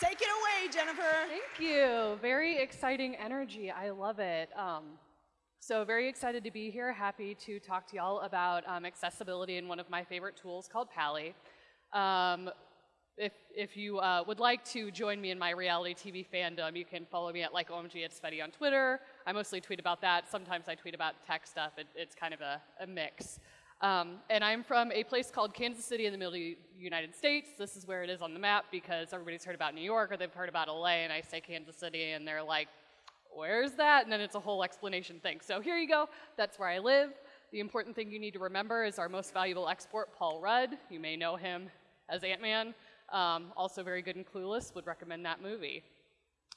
Take it away, Jennifer. Thank you. Very exciting energy. I love it. Um, so very excited to be here. Happy to talk to y'all about um, accessibility in one of my favorite tools called Pa11y. Um, if, if you uh, would like to join me in my reality TV fandom, you can follow me at like OMG It's FEDAY on Twitter. I mostly tweet about that. Sometimes I tweet about tech stuff. It, it's kind of a, a mix. Um, and I'm from a place called Kansas City in the middle of the United States. This is where it is on the map because everybody's heard about New York or they've heard about LA, and I say Kansas City, and they're like, where's that? And then it's a whole explanation thing. So here you go. That's where I live. The important thing you need to remember is our most valuable export, Paul Rudd. You may know him as Ant-Man. Um, also very good in Clueless, would recommend that movie.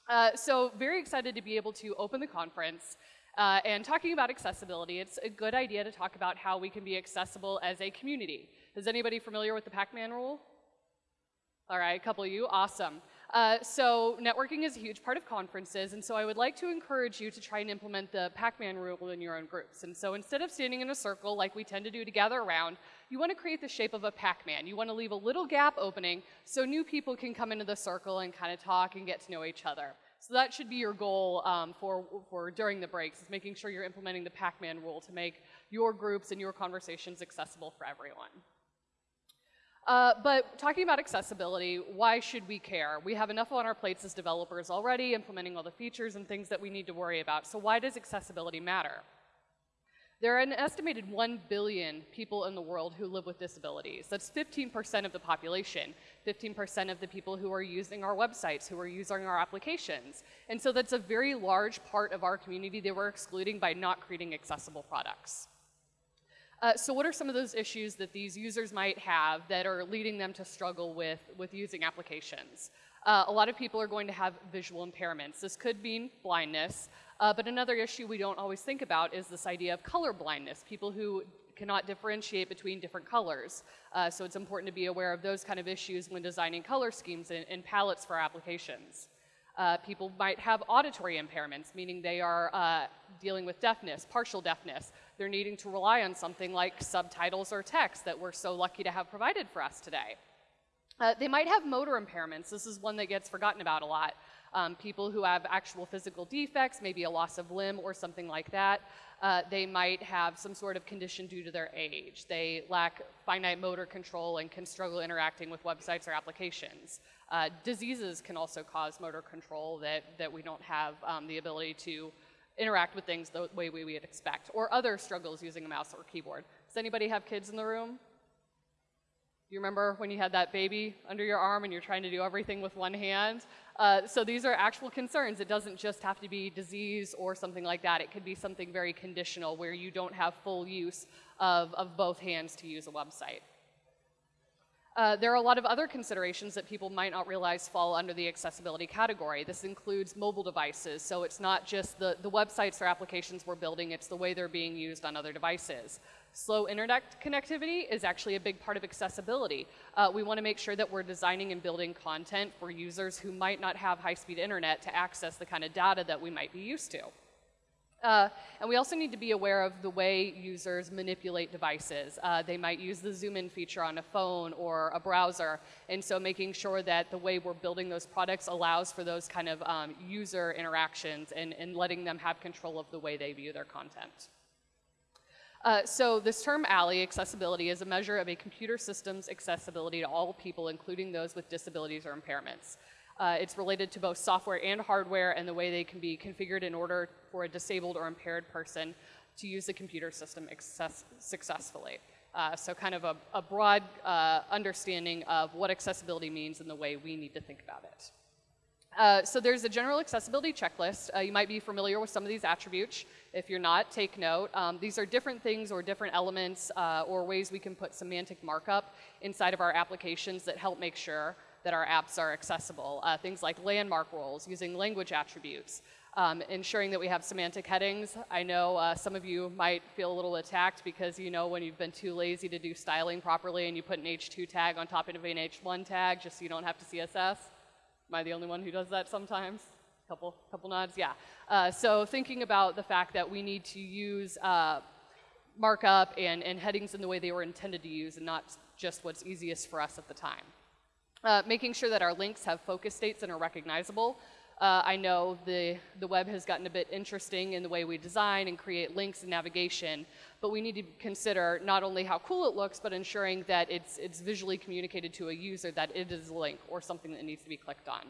Uh, so very excited to be able to open the conference. Uh, and talking about accessibility, it's a good idea to talk about how we can be accessible as a community. Is anybody familiar with the Pac-Man rule? All right, a couple of you, awesome. Uh, so networking is a huge part of conferences, and so I would like to encourage you to try and implement the Pac-Man rule in your own groups. And so instead of standing in a circle like we tend to do to gather around, you want to create the shape of a Pac-Man. You want to leave a little gap opening so new people can come into the circle and kind of talk and get to know each other. So that should be your goal um, for, for during the breaks, is making sure you're implementing the Pac-Man rule to make your groups and your conversations accessible for everyone. Uh, but talking about accessibility, why should we care? We have enough on our plates as developers already, implementing all the features and things that we need to worry about. So why does accessibility matter? There are an estimated 1 billion people in the world who live with disabilities. That's 15% of the population, 15% of the people who are using our websites, who are using our applications. And so that's a very large part of our community that we're excluding by not creating accessible products. Uh, so what are some of those issues that these users might have that are leading them to struggle with, with using applications? Uh, a lot of people are going to have visual impairments. This could mean blindness, uh, but another issue we don't always think about is this idea of color blindness, people who cannot differentiate between different colors. Uh, so it's important to be aware of those kind of issues when designing color schemes and, and palettes for applications. Uh, people might have auditory impairments, meaning they are uh, dealing with deafness, partial deafness. They're needing to rely on something like subtitles or text that we're so lucky to have provided for us today. Uh, they might have motor impairments. This is one that gets forgotten about a lot. Um, people who have actual physical defects, maybe a loss of limb or something like that. Uh, they might have some sort of condition due to their age. They lack finite motor control and can struggle interacting with websites or applications. Uh, diseases can also cause motor control that, that we don't have um, the ability to interact with things the way we would expect, or other struggles using a mouse or keyboard. Does anybody have kids in the room? You remember when you had that baby under your arm and you're trying to do everything with one hand? Uh, so these are actual concerns. It doesn't just have to be disease or something like that. It could be something very conditional where you don't have full use of, of both hands to use a website. Uh, there are a lot of other considerations that people might not realize fall under the accessibility category. This includes mobile devices, so it's not just the, the websites or applications we're building, it's the way they're being used on other devices. Slow internet connectivity is actually a big part of accessibility. Uh, we want to make sure that we're designing and building content for users who might not have high-speed internet to access the kind of data that we might be used to. Uh, and we also need to be aware of the way users manipulate devices. Uh, they might use the zoom in feature on a phone or a browser. And so making sure that the way we're building those products allows for those kind of um, user interactions and, and letting them have control of the way they view their content. Uh, so this term a11y, accessibility, is a measure of a computer system's accessibility to all people, including those with disabilities or impairments. Uh, it's related to both software and hardware and the way they can be configured in order for a disabled or impaired person to use the computer system successfully. Uh, so kind of a, a broad uh, understanding of what accessibility means and the way we need to think about it. Uh, so there's a general accessibility checklist. Uh, you might be familiar with some of these attributes. If you're not, take note. Um, these are different things or different elements uh, or ways we can put semantic markup inside of our applications that help make sure that our apps are accessible. Uh, things like landmark roles, using language attributes, um, ensuring that we have semantic headings. I know uh, some of you might feel a little attacked because you know when you've been too lazy to do styling properly and you put an H2 tag on top of an H1 tag just so you don't have to CSS. Am I the only one who does that sometimes? Couple, couple nods, yeah. Uh, so thinking about the fact that we need to use uh, markup and, and headings in the way they were intended to use and not just what's easiest for us at the time. Uh, making sure that our links have focus states and are recognizable. Uh, I know the, the web has gotten a bit interesting in the way we design and create links and navigation, but we need to consider not only how cool it looks, but ensuring that it's, it's visually communicated to a user that it is a link or something that needs to be clicked on.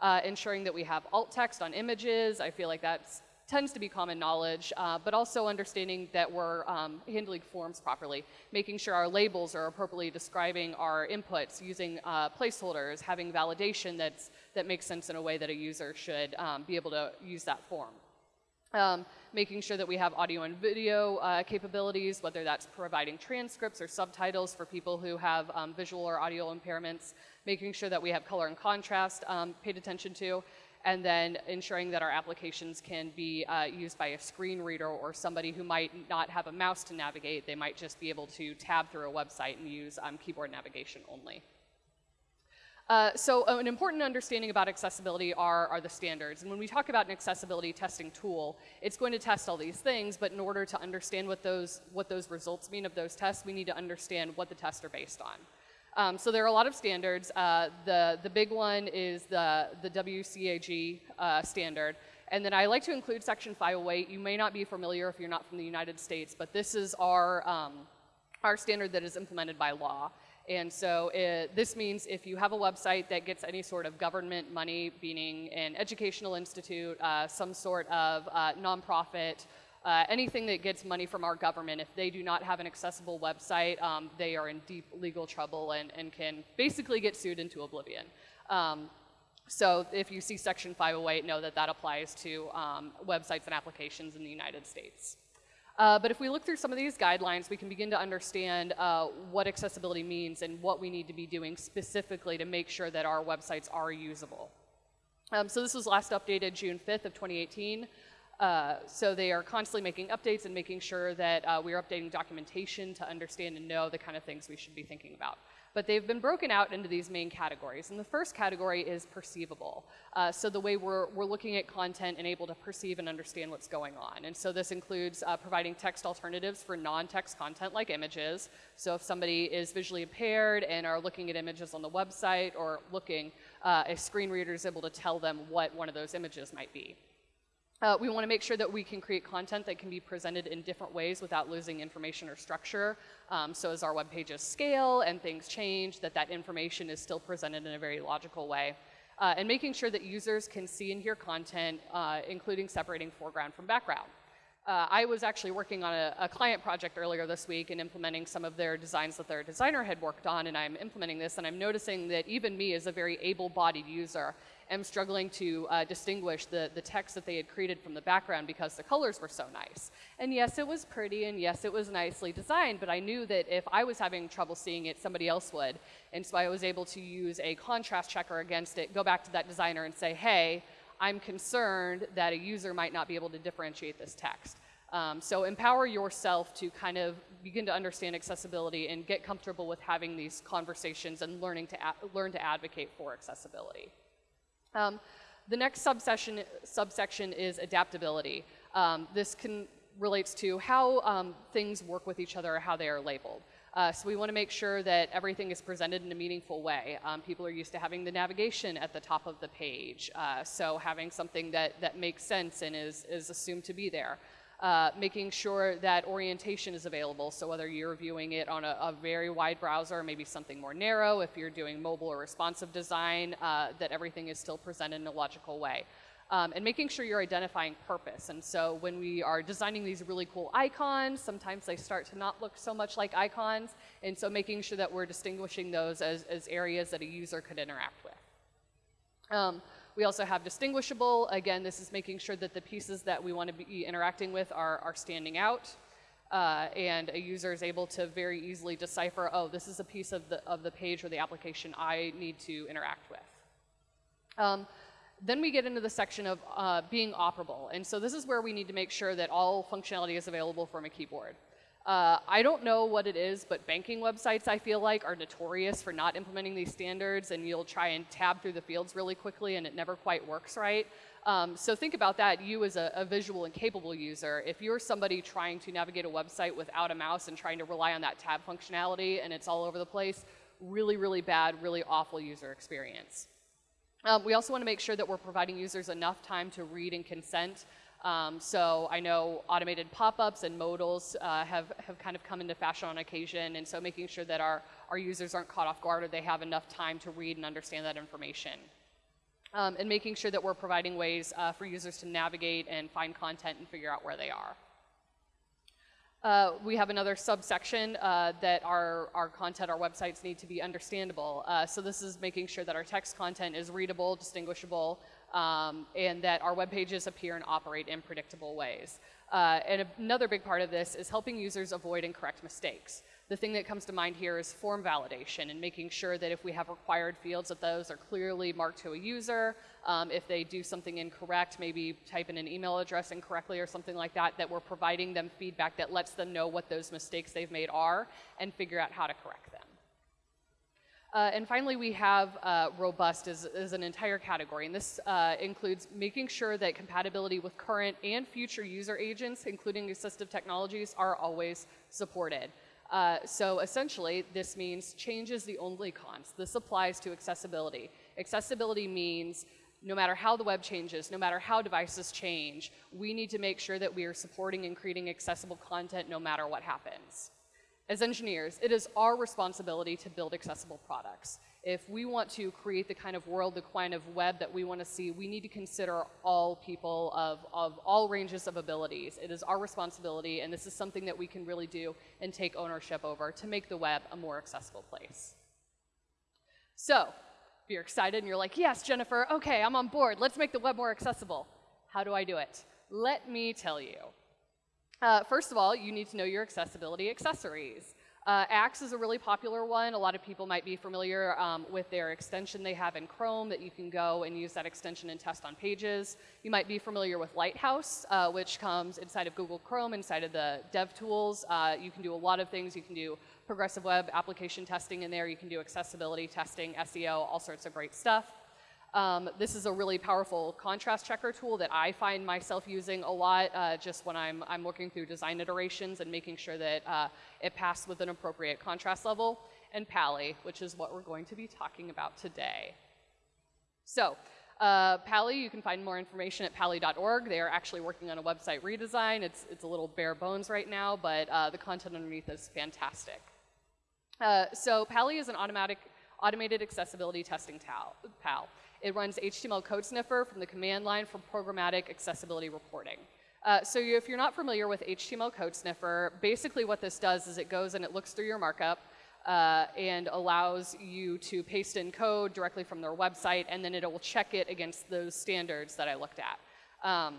Uh, ensuring that we have alt text on images, I feel like that's tends to be common knowledge, uh, but also understanding that we're um, handling forms properly, making sure our labels are appropriately describing our inputs, using uh, placeholders, having validation that's, that makes sense in a way that a user should um, be able to use that form. Um, making sure that we have audio and video uh, capabilities, whether that's providing transcripts or subtitles for people who have um, visual or audio impairments, making sure that we have color and contrast um, paid attention to, and then ensuring that our applications can be uh, used by a screen reader or somebody who might not have a mouse to navigate. They might just be able to tab through a website and use um, keyboard navigation only. Uh, so uh, an important understanding about accessibility are, are the standards. And when we talk about an accessibility testing tool, it's going to test all these things, but in order to understand what those, what those results mean of those tests, we need to understand what the tests are based on. Um, so there are a lot of standards. Uh, the, the big one is the, the WCAG uh, standard. And then I like to include Section 508. You may not be familiar if you're not from the United States, but this is our, um, our standard that is implemented by law. And so it, this means if you have a website that gets any sort of government money, meaning an educational institute, uh, some sort of uh, nonprofit, uh, anything that gets money from our government, if they do not have an accessible website, um, they are in deep legal trouble and, and can basically get sued into oblivion. Um, so if you see Section 508, know that that applies to um, websites and applications in the United States. Uh, but if we look through some of these guidelines, we can begin to understand uh, what accessibility means and what we need to be doing specifically to make sure that our websites are usable. Um, so this was last updated June 5th of 2018. Uh, so they are constantly making updates and making sure that uh, we are updating documentation to understand and know the kind of things we should be thinking about. But they've been broken out into these main categories. And the first category is perceivable. Uh, so the way we're, we're looking at content and able to perceive and understand what's going on. And so this includes uh, providing text alternatives for non-text content like images. So if somebody is visually impaired and are looking at images on the website or looking, uh, a screen reader is able to tell them what one of those images might be. Uh, we want to make sure that we can create content that can be presented in different ways without losing information or structure. Um, so as our web pages scale and things change, that that information is still presented in a very logical way. Uh, and making sure that users can see and hear content, uh, including separating foreground from background. Uh, I was actually working on a, a, client project earlier this week and implementing some of their designs that their designer had worked on, and I'm implementing this, and I'm noticing that even me as a very able-bodied user am struggling to uh, distinguish the, the text that they had created from the background because the colors were so nice. And yes, it was pretty, and yes, it was nicely designed, but I knew that if I was having trouble seeing it, somebody else would. And so I was able to use a contrast checker against it, go back to that designer and say, hey, I'm concerned that a user might not be able to differentiate this text. Um, so empower yourself to kind of begin to understand accessibility and get comfortable with having these conversations and learning to learn to advocate for accessibility. Um, the next subsection, subsection is adaptability. Um, this can, relates to how um, things work with each other or how they are labeled. Uh, so we want to make sure that everything is presented in a meaningful way. Um, people are used to having the navigation at the top of the page, uh, so having something that, that makes sense and is, is assumed to be there uh, making sure that orientation is available. So whether you're viewing it on a, a, very wide browser, maybe something more narrow, if you're doing mobile or responsive design, uh, that everything is still presented in a logical way. Um, and making sure you're identifying purpose. And so when we are designing these really cool icons, sometimes they start to not look so much like icons. And so making sure that we're distinguishing those as, as areas that a user could interact with. Um, we also have distinguishable. Again, this is making sure that the pieces that we want to be interacting with are, are standing out. Uh, and a user is able to very easily decipher, oh, this is a piece of the, of the page or the application I need to interact with. Um, then we get into the section of uh, being operable. And so this is where we need to make sure that all functionality is available from a keyboard. Uh, I don't know what it is, but banking websites, I feel like, are notorious for not implementing these standards, and you'll try and tab through the fields really quickly, and it never quite works right. Um, so think about that, you as a, a, visual and capable user. If you're somebody trying to navigate a website without a mouse and trying to rely on that tab functionality, and it's all over the place, really, really bad, really awful user experience. Um, we also want to make sure that we're providing users enough time to read and consent. Um, so I know automated pop-ups and modals uh, have, have kind of come into fashion on occasion, and so making sure that our, our users aren't caught off guard or they have enough time to read and understand that information. Um, and making sure that we're providing ways uh, for users to navigate and find content and figure out where they are. Uh, we have another subsection uh, that our, our content, our websites need to be understandable. Uh, so this is making sure that our text content is readable, distinguishable, um, and that our web pages appear and operate in predictable ways. Uh, and another big part of this is helping users avoid and correct mistakes. The thing that comes to mind here is form validation and making sure that if we have required fields that those are clearly marked to a user. Um, if they do something incorrect, maybe type in an email address incorrectly or something like that, that we're providing them feedback that lets them know what those mistakes they've made are and figure out how to correct. Uh, and finally, we have uh, robust as, as, an entire category. And this uh, includes making sure that compatibility with current and future user agents, including assistive technologies, are always supported. Uh, so essentially, this means change is the only const. This applies to accessibility. Accessibility means no matter how the web changes, no matter how devices change, we need to make sure that we are supporting and creating accessible content no matter what happens. As engineers, it is our responsibility to build accessible products. If we want to create the kind of world, the kind of web that we want to see, we need to consider all people of, of all ranges of abilities. It is our responsibility, and this is something that we can really do and take ownership over to make the web a more accessible place. So, if you're excited and you're like, yes, Jennifer, okay, I'm on board. Let's make the web more accessible. How do I do it? Let me tell you. Uh, first of all, you need to know your accessibility accessories. Uh, Axe is a really popular one. A lot of people might be familiar um, with their extension they have in Chrome that you can go and use that extension and test on pages. You might be familiar with Lighthouse, uh, which comes inside of Google Chrome, inside of the DevTools. Uh, you can do a lot of things. You can do progressive web application testing in there. You can do accessibility testing, SEO, all sorts of great stuff. Um, this is a really powerful contrast checker tool that I find myself using a lot uh, just when I'm, I'm looking through design iterations and making sure that uh, it passed with an appropriate contrast level, and Pa11y, which is what we're going to be talking about today. So, uh, Pa11y, you can find more information at pa11y.org. They are actually working on a website redesign. It's, it's a little bare bones right now, but uh, the content underneath is fantastic. Uh, so Pa11y is an automatic, automated accessibility testing pal. It runs HTML code sniffer from the command line for programmatic accessibility reporting. Uh, so you, if you're not familiar with HTML code sniffer, basically what this does is it goes and it looks through your markup uh, and allows you to paste in code directly from their website, and then it will check it against those standards that I looked at. Um,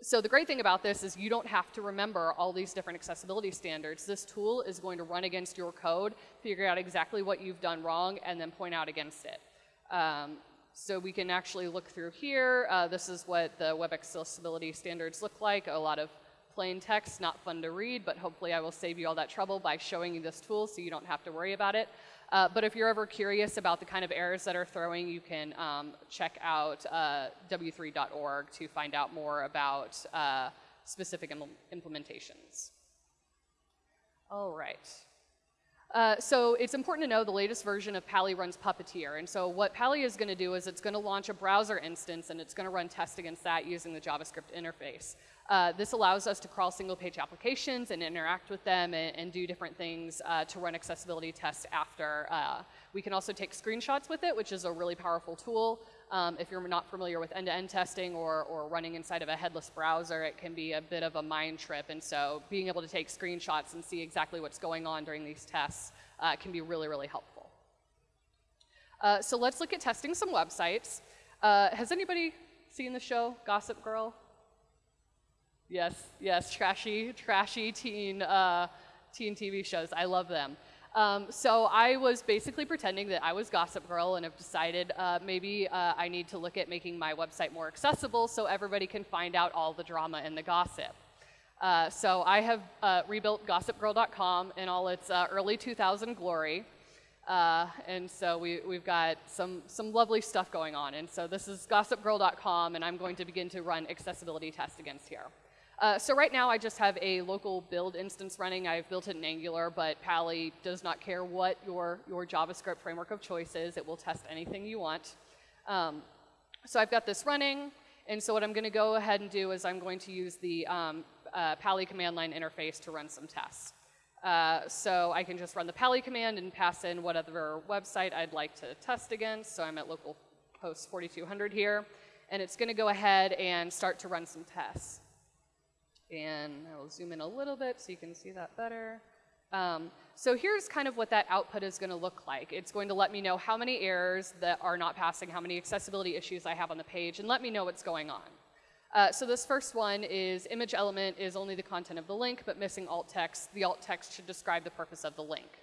so the great thing about this is you don't have to remember all these different accessibility standards. This tool is going to run against your code, figure out exactly what you've done wrong, and then point out against it. Um, so we can actually look through here. Uh, this is what the web accessibility standards look like. A lot of plain text, not fun to read, but hopefully I will save you all that trouble by showing you this tool so you don't have to worry about it. Uh, but if you're ever curious about the kind of errors that are throwing, you can um, check out uh, w3.org to find out more about uh, specific Im implementations. All right. Uh, so it's important to know the latest version of Pa11y runs Puppeteer. And so what Pa11y is going to do is it's going to launch a browser instance and it's going to run tests against that using the JavaScript interface. Uh, this allows us to crawl single page applications and interact with them and, and do different things uh, to run accessibility tests after. Uh, we can also take screenshots with it, which is a really powerful tool. Um, if you're not familiar with end-to-end -end testing or, or running inside of a headless browser, it can be a bit of a mind trip. And so being able to take screenshots and see exactly what's going on during these tests uh, can be really, really helpful. Uh, so let's look at testing some websites. Uh, has anybody seen the show Gossip Girl? Yes, yes, trashy, trashy teen, uh, teen TV shows. I love them. Um, so I was basically pretending that I was Gossip Girl and have decided uh, maybe uh, I need to look at making my website more accessible so everybody can find out all the drama and the gossip. Uh, so I have uh, rebuilt gossipgirl.com in all its uh, early 2000 glory. Uh, and so we, we've got some, some lovely stuff going on. And so this is gossipgirl.com, and I'm going to begin to run accessibility tests against here. Uh, so right now I just have a local build instance running. I've built it in Angular, but Pa11y does not care what your, your JavaScript framework of choice is. It will test anything you want. Um, so I've got this running, and so what I'm going to go ahead and do is I'm going to use the um, uh, Pa11y command line interface to run some tests. Uh, so I can just run the Pa11y command and pass in whatever website I'd like to test against. So I'm at localhost 4200 here, and it's going to go ahead and start to run some tests. And I will zoom in a little bit so you can see that better. Um, so here's kind of what that output is going to look like. It's going to let me know how many errors that are not passing, how many accessibility issues I have on the page, and let me know what's going on. Uh, so this first one is image element is only the content of the link, but missing alt text. The alt text should describe the purpose of the link.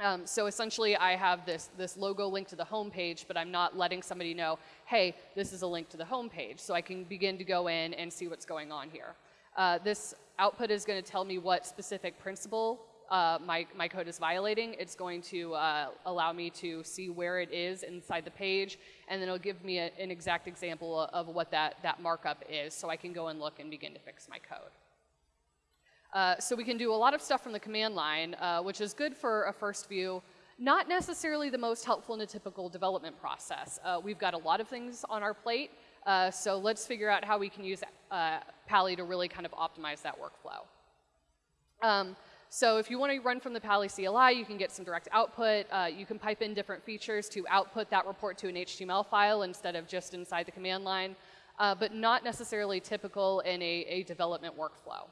Um, so essentially, I have this, this logo link to the home page, but I'm not letting somebody know, hey, this is a link to the home page. So I can begin to go in and see what's going on here. Uh, this output is going to tell me what specific principle uh, my, my code is violating. It's going to uh, allow me to see where it is inside the page, and then it'll give me a, an exact example of what that, that markup is, so I can go and look and begin to fix my code. Uh, so we can do a lot of stuff from the command line, uh, which is good for a first view, not necessarily the most helpful in a typical development process. Uh, we've got a lot of things on our plate, uh, so let's figure out how we can use uh, Pa11y to really kind of optimize that workflow. Um, so if you want to run from the Pa11y CLI, you can get some direct output. Uh, you can pipe in different features to output that report to an HTML file instead of just inside the command line, uh, but not necessarily typical in a, a development workflow.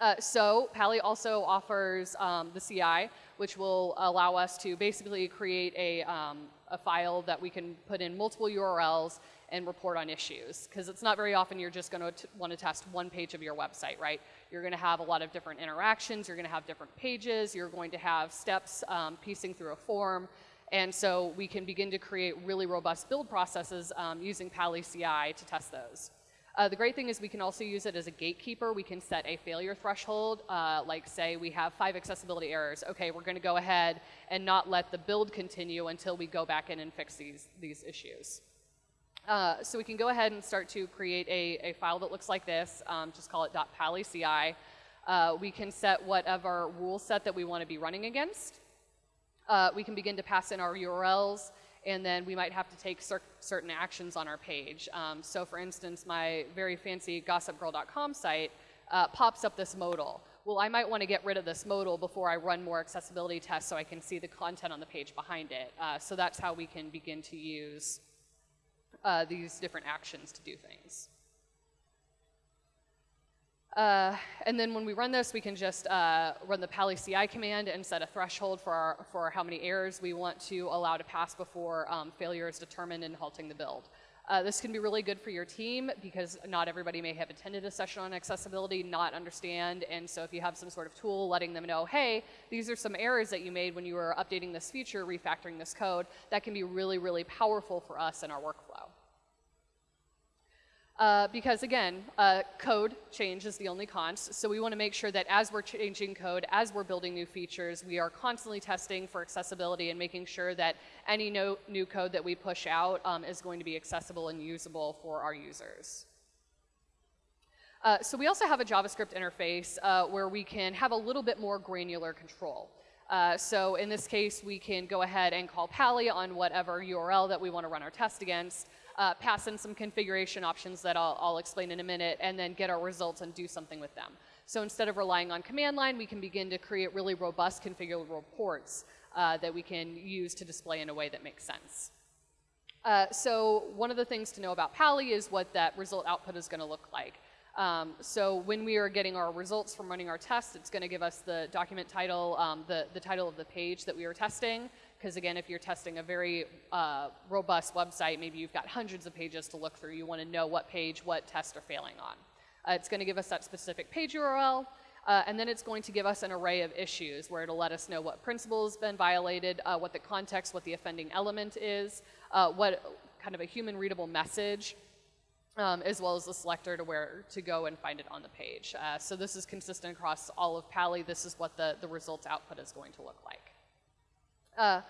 Uh, so Pa11y also offers um, the CI, which will allow us to basically create a, um, a file that we can put in multiple URLs and report on issues. Because it's not very often you're just going to want to test one page of your website, right? You're going to have a lot of different interactions. You're going to have different pages. You're going to have steps um, piecing through a form. And so we can begin to create really robust build processes um, using Pa11y CI to test those. Uh, the great thing is we can also use it as a gatekeeper. We can set a failure threshold, uh, like say we have five accessibility errors. Okay, we're going to go ahead and not let the build continue until we go back in and fix these, these issues. Uh, so we can go ahead and start to create a, a file that looks like this. Um, just call it .pa11yci. Uh, we can set whatever rule set that we want to be running against. Uh, we can begin to pass in our URLs, and then we might have to take cer certain actions on our page. Um, so for instance, my very fancy gossipgirl.com site uh, pops up this modal. Well, I might want to get rid of this modal before I run more accessibility tests so I can see the content on the page behind it. Uh, so that's how we can begin to use uh, these different actions to do things. Uh, and then when we run this, we can just uh, run the Pa11y CI command and set a threshold for, our, for how many errors we want to allow to pass before um, failure is determined in halting the build. Uh, this can be really good for your team because not everybody may have attended a session on accessibility, not understand, and so if you have some sort of tool letting them know, hey, these are some errors that you made when you were updating this feature, refactoring this code, that can be really, really powerful for us in our workflow. Uh, because again, uh, code change is the only const, so we want to make sure that as we're changing code, as we're building new features, we are constantly testing for accessibility and making sure that any no, new code that we push out um, is going to be accessible and usable for our users. Uh, so we also have a JavaScript interface uh, where we can have a little bit more granular control. Uh, so in this case, we can go ahead and call Pa11y on whatever URL that we want to run our test against uh, pass in some configuration options that I'll, I'll explain in a minute, and then get our results and do something with them. So instead of relying on command line, we can begin to create really robust configurable reports uh, that we can use to display in a way that makes sense. Uh, so one of the things to know about Pa11y is what that result output is going to look like. Um, so when we are getting our results from running our tests, it's going to give us the document title, um, the, the title of the page that we are testing, because again, if you're testing a very uh, robust website, maybe you've got hundreds of pages to look through. You want to know what page, what tests are failing on. Uh, it's going to give us that specific page URL, uh, and then it's going to give us an array of issues where it'll let us know what principle has been violated, uh, what the context, what the offending element is, uh, what kind of a human readable message, um, as well as the selector to where to go and find it on the page. Uh, so this is consistent across all of Pa11y. This is what the, the results output is going to look like. Uh,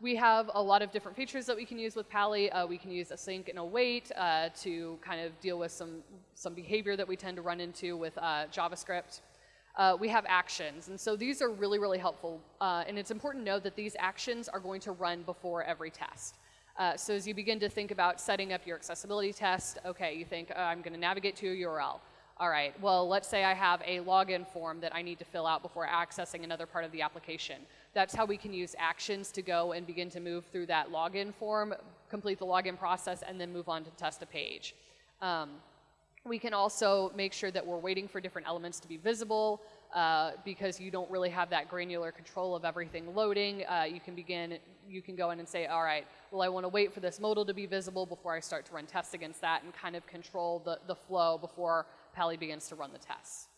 we have a lot of different features that we can use with Pa11y. Uh, we can use async and await uh, to kind of deal with some, some behavior that we tend to run into with uh, JavaScript. Uh, we have actions, and so these are really, really helpful. Uh, and it's important to know that these actions are going to run before every test. Uh, so as you begin to think about setting up your accessibility test, okay, you think, I'm going to navigate to a URL. All right, well, let's say I have a login form that I need to fill out before accessing another part of the application. That's how we can use actions to go and begin to move through that login form, complete the login process, and then move on to test a page. Um, we can also make sure that we're waiting for different elements to be visible uh, because you don't really have that granular control of everything loading. Uh, you can begin, you can go in and say, all right, well, I want to wait for this modal to be visible before I start to run tests against that and kind of control the, the flow before Pa11y begins to run the tests.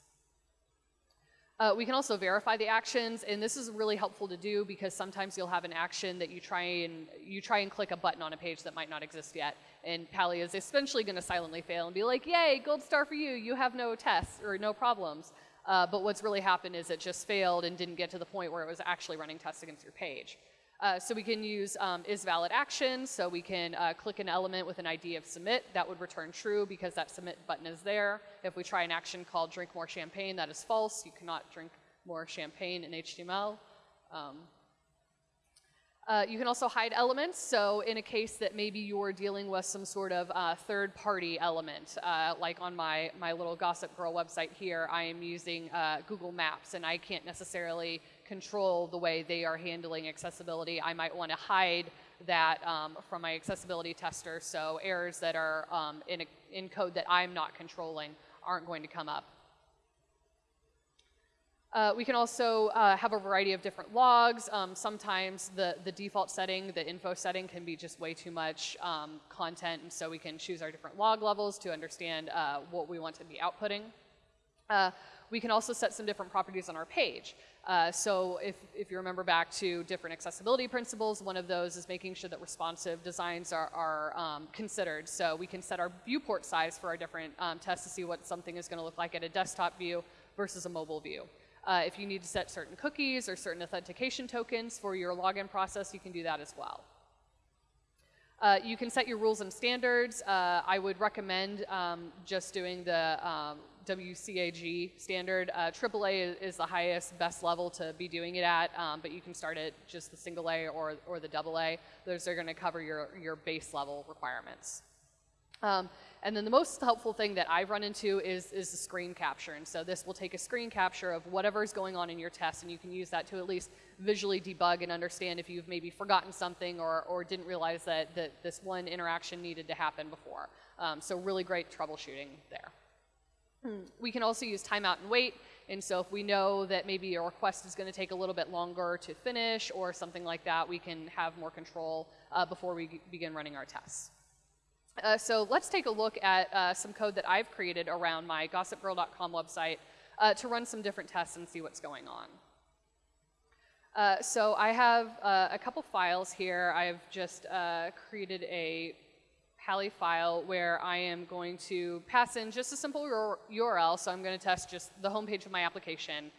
Uh, we can also verify the actions, and this is really helpful to do because sometimes you'll have an action that you try and you try and click a button on a page that might not exist yet, and Pa11y is essentially going to silently fail and be like, "Yay, gold star for you! You have no tests or no problems." Uh, but what's really happened is it just failed and didn't get to the point where it was actually running tests against your page. Uh, so we can use um, is valid action. So we can uh, click an element with an ID of submit. That would return true because that submit button is there. If we try an action called drink more champagne, that is false. You cannot drink more champagne in HTML. Um, uh, you can also hide elements. So in a case that maybe you're dealing with some sort of uh, third-party element, uh, like on my, my little Gossip Girl website here, I am using uh, Google Maps, and I can't necessarily control the way they are handling accessibility. I might want to hide that um, from my accessibility tester, so errors that are um, in, a, in code that I'm not controlling aren't going to come up. Uh, we can also uh, have a variety of different logs. Um, sometimes the, the default setting, the info setting, can be just way too much um, content, and so we can choose our different log levels to understand uh, what we want to be outputting. Uh, we can also set some different properties on our page. Uh, so if, if you remember back to different accessibility principles, one of those is making sure that responsive designs are, are um, considered. So we can set our viewport size for our different um, tests to see what something is going to look like at a desktop view versus a mobile view. Uh, if you need to set certain cookies or certain authentication tokens for your login process, you can do that as well. Uh, you can set your rules and standards. Uh, I would recommend um, just doing the um, WCAG standard. Uh, AAA is the highest, best level to be doing it at, um, but you can start at just the single A or, or the double A. Those are going to cover your, your base level requirements. Um, and then the most helpful thing that I've run into is, is the screen capture. And so this will take a screen capture of whatever is going on in your test, and you can use that to at least visually debug and understand if you've maybe forgotten something or, or didn't realize that, that this one interaction needed to happen before. Um, so really great troubleshooting there. Hmm. We can also use timeout and wait. And so if we know that maybe a request is going to take a little bit longer to finish or something like that, we can have more control uh, before we begin running our tests. Uh, so let's take a look at uh, some code that I've created around my gossipgirl.com website uh, to run some different tests and see what's going on. Uh, so I have uh, a couple files here. I've just created a Pa11y file where I am going to pass in just a simple URL. So I'm going to test just the homepage of my application.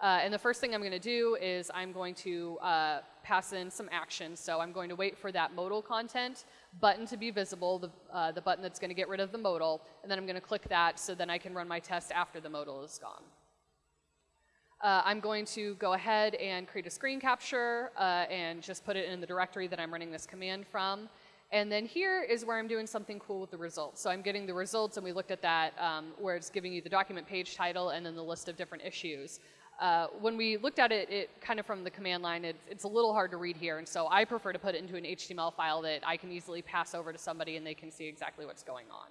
Uh, and the first thing I'm going to do is I'm going to uh, pass in some actions. So I'm going to wait for that modal content button to be visible, the, uh, the button that's going to get rid of the modal, and then I'm going to click that so then I can run my test after the modal is gone. Uh, I'm going to go ahead and create a screen capture uh, and just put it in the directory that I'm running this command from. And then here is where I'm doing something cool with the results. So I'm getting the results, and we looked at that um, where it's giving you the document page title and then the list of different issues. Uh, when we looked at it, it kind of from the command line, it, it's a little hard to read here, and so I prefer to put it into an HTML file that I can easily pass over to somebody and they can see exactly what's going on.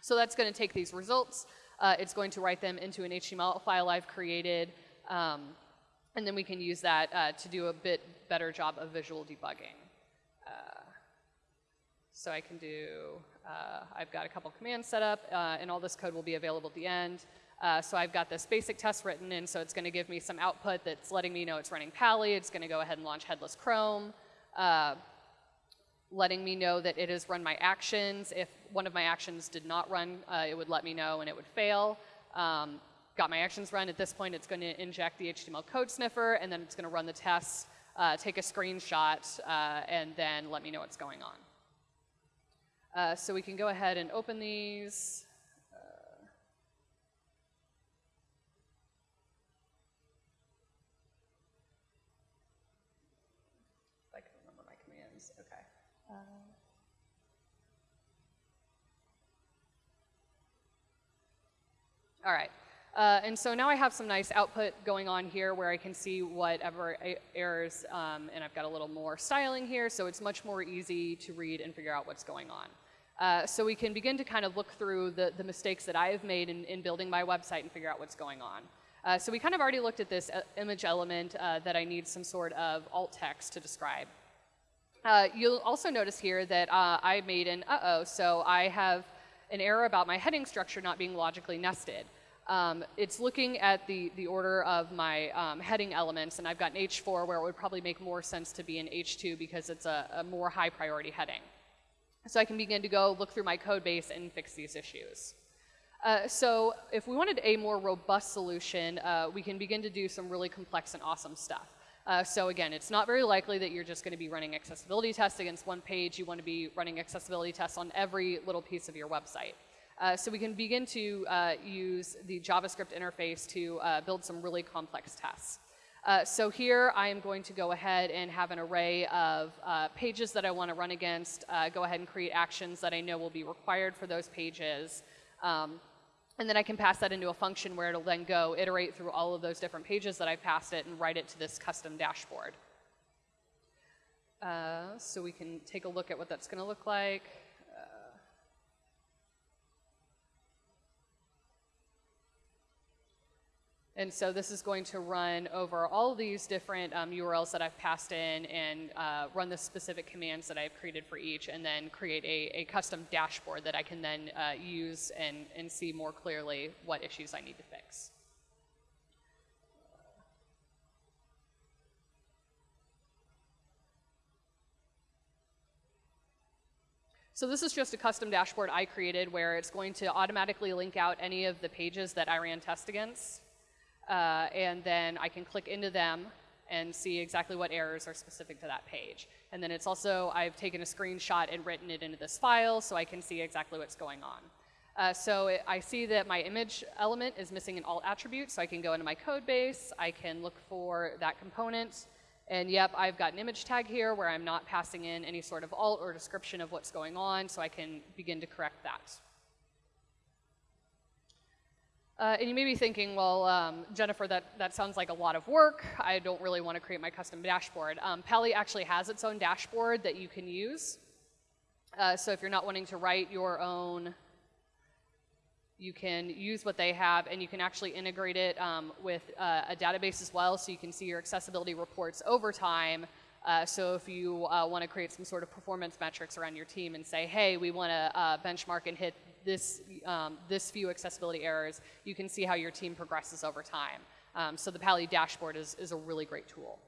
So that's going to take these results, uh, it's going to write them into an HTML file I've created, um, and then we can use that uh, to do a bit better job of visual debugging. So I can do, uh, I've got a couple commands set up, uh, and all this code will be available at the end. Uh, so I've got this basic test written in, so it's going to give me some output that's letting me know it's running Pa11y. It's going to go ahead and launch Headless Chrome, uh, letting me know that it has run my actions. If one of my actions did not run, uh, it would let me know and it would fail. Um, got my actions run. At this point, it's going to inject the HTML code sniffer, and then it's going to run the tests uh, take a screenshot, and then let me know what's going on. Uh, so we can go ahead and open these. I can remember my commands, okay. All right. Uh, and so now I have some nice output going on here where I can see whatever errors, um, and I've got a little more styling here, so it's much more easy to read and figure out what's going on. Uh, so we can begin to kind of look through the, the mistakes that I have made in, in building my website and figure out what's going on. Uh, so we kind of already looked at this uh, image element uh, that I need some sort of alt text to describe. Uh, you'll also notice here that I made an uh-oh, so I have an error about my heading structure not being logically nested. Um, it's looking at the, the order of my um, heading elements, and I've got an H4 where it would probably make more sense to be an H2 because it's a, a more high priority heading. So I can begin to go look through my code base and fix these issues. Uh, so if we wanted a more robust solution, uh, we can begin to do some really complex and awesome stuff. Uh, so again, it's not very likely that you're just going to be running accessibility tests against one page. You want to be running accessibility tests on every little piece of your website. Uh, so we can begin to uh, use the JavaScript interface to uh, build some really complex tests. Uh, so here I am going to go ahead and have an array of uh, pages that I want to run against, uh, go ahead and create actions that I know will be required for those pages. Um, and then I can pass that into a function where it'll then go iterate through all of those different pages that I passed it and write it to this custom dashboard. so we can take a look at what that's going to look like. And so this is going to run over all these different um, URLs that I've passed in and uh, run the specific commands that I've created for each and then create a, a custom dashboard that I can then uh, use and, and see more clearly what issues I need to fix. So this is just a custom dashboard I created where it's going to automatically link out any of the pages that I ran test against uh, and then I can click into them and see exactly what errors are specific to that page. And then it's also, I've taken a screenshot and written it into this file so I can see exactly what's going on. Uh, so it, I see that my image element is missing an alt attribute, so I can go into my code base, I can look for that component, and yep, I've got an image tag here where I'm not passing in any sort of alt or description of what's going on, so I can begin to correct that. Uh, and you may be thinking, well, um, Jennifer, that, that sounds like a lot of work. I don't really want to create my custom dashboard. Um, Pa11y actually has its own dashboard that you can use. Uh, so if you're not wanting to write your own, you can use what they have, and you can actually integrate it um, with uh, a database as well, so you can see your accessibility reports over time. Uh, so if you uh, want to create some sort of performance metrics around your team and say, hey, we want to uh, benchmark and hit this, um, this few accessibility errors, you can see how your team progresses over time. Um, so the Pa11y dashboard is, is a really great tool.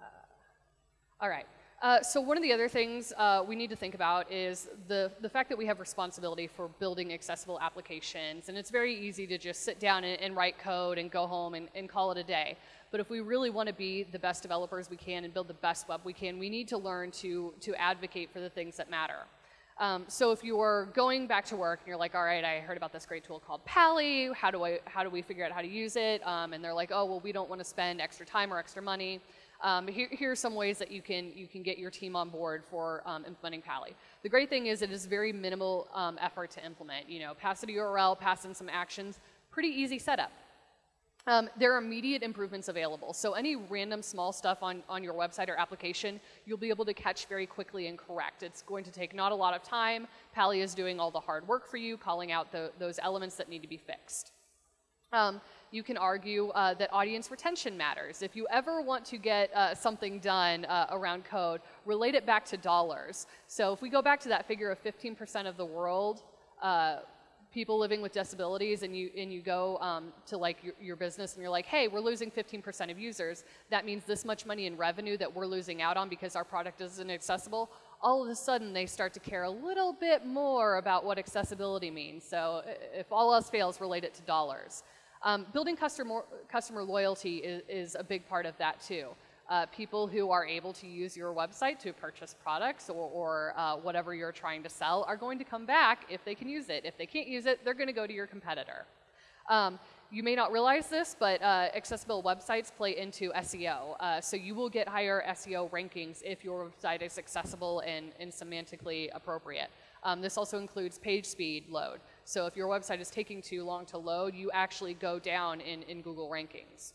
Uh, all right. Uh, so one of the other things uh, we need to think about is the, the fact that we have responsibility for building accessible applications. And it's very easy to just sit down and, and write code and go home and, and call it a day. But if we really want to be the best developers we can and build the best web we can, we need to learn to, to advocate for the things that matter. Um, so if you're going back to work and you're like, all right, I heard about this great tool called Pa11y, how do, I, how do we figure out how to use it? Um, and they're like, oh, well, we don't want to spend extra time or extra money. Um, here, here, are some ways that you can, you can get your team on board for um, implementing Pa11y. The great thing is it is very minimal um, effort to implement. You know, pass a URL, pass in some actions, pretty easy setup. Um, there are immediate improvements available. So any random small stuff on, on your website or application, you'll be able to catch very quickly and correct. It's going to take not a lot of time. Pa11y is doing all the hard work for you, calling out the, those elements that need to be fixed. You can argue uh, that audience retention matters. If you ever want to get uh, something done uh, around code, relate it back to dollars. So if we go back to that figure of 15% of the world uh, people living with disabilities and you, and you go um, to like your, your, business and you're like, hey, we're losing 15% of users. That means this much money in revenue that we're losing out on because our product isn't accessible. All of a sudden, they start to care a little bit more about what accessibility means. So if all else fails, relate it to dollars. Um, building customer, customer loyalty is, is, a big part of that too. Uh, people who are able to use your website to purchase products or, or uh, whatever you're trying to sell are going to come back if they can use it. If they can't use it, they're going to go to your competitor. Um, you may not realize this, but uh, accessible websites play into SEO. Uh, so you will get higher SEO rankings if your website is accessible and, and semantically appropriate. Um, this also includes page speed load. So if your website is taking too long to load, you actually go down in, in Google rankings.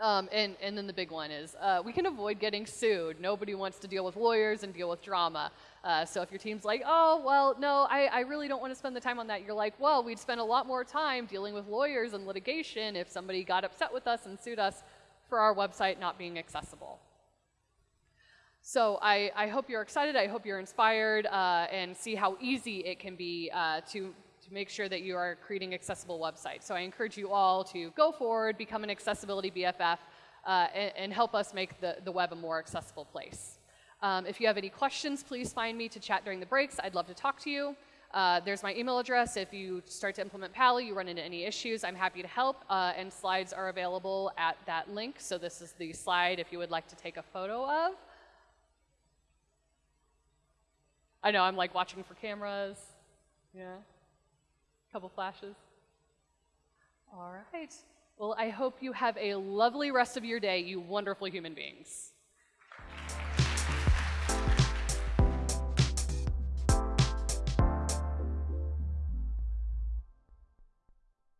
Um, and, and then the big one is uh, we can avoid getting sued. Nobody wants to deal with lawyers and deal with drama. Uh, so if your team's like, oh, well, no, I, I really don't want to spend the time on that, you're like, well, we'd spend a lot more time dealing with lawyers and litigation if somebody got upset with us and sued us for our website not being accessible. So I, I hope you're excited, I hope you're inspired, uh, and see how easy it can be uh, to to make sure that you are creating accessible websites. So I encourage you all to go forward, become an accessibility BFF, uh, and, and, help us make the, the web a more accessible place. Um, if you have any questions, please find me to chat during the breaks. I'd love to talk to you. Uh, there's my email address. If you start to implement Pa11y, you run into any issues, I'm happy to help. Uh, and slides are available at that link. So this is the slide if you would like to take a photo of. I know, I'm like watching for cameras. Yeah. Couple flashes. All right. Well, I hope you have a lovely rest of your day, you wonderful human beings.